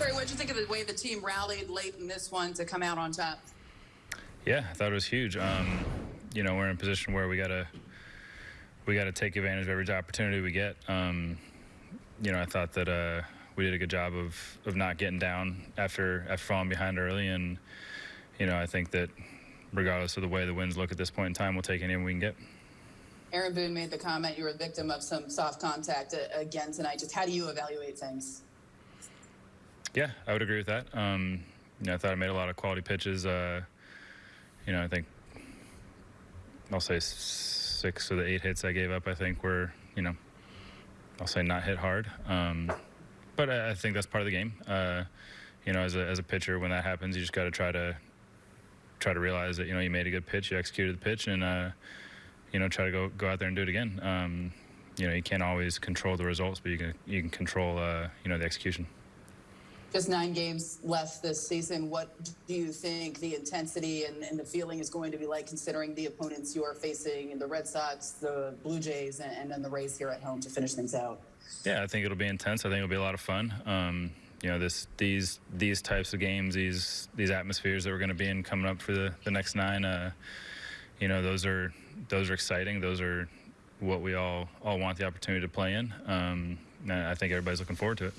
What did you think of the way the team rallied late in this one to come out on top? Yeah, I thought it was huge. Um, you know, we're in a position where we gotta we gotta take advantage of every opportunity we get. Um, you know, I thought that uh, we did a good job of of not getting down after after falling behind early, and you know, I think that regardless of the way the winds look at this point in time, we'll take any we can get. Aaron Boone made the comment you were a victim of some soft contact uh, again tonight. Just how do you evaluate things? Yeah, I would agree with that. Um, you know, I thought I made a lot of quality pitches. Uh, you know, I think I'll say six of the eight hits I gave up, I think were, you know, I'll say not hit hard. Um, but I, I, think that's part of the game. Uh, you know, as a, as a pitcher, when that happens, you just got to try to try to realize that you know you made a good pitch, you executed the pitch, and uh, you know try to go go out there and do it again. Um, you know, you can't always control the results, but you can you can control uh, you know the execution. Just nine games left this season. What do you think the intensity and, and the feeling is going to be like, considering the opponents you are facing, in the Red Sox, the Blue Jays, and, and then the Rays here at home to finish things out? Yeah, I think it'll be intense. I think it'll be a lot of fun. Um, you know, this these these types of games, these these atmospheres that we're going to be in coming up for the the next nine. Uh, you know, those are those are exciting. Those are what we all all want the opportunity to play in. Um, I think everybody's looking forward to it.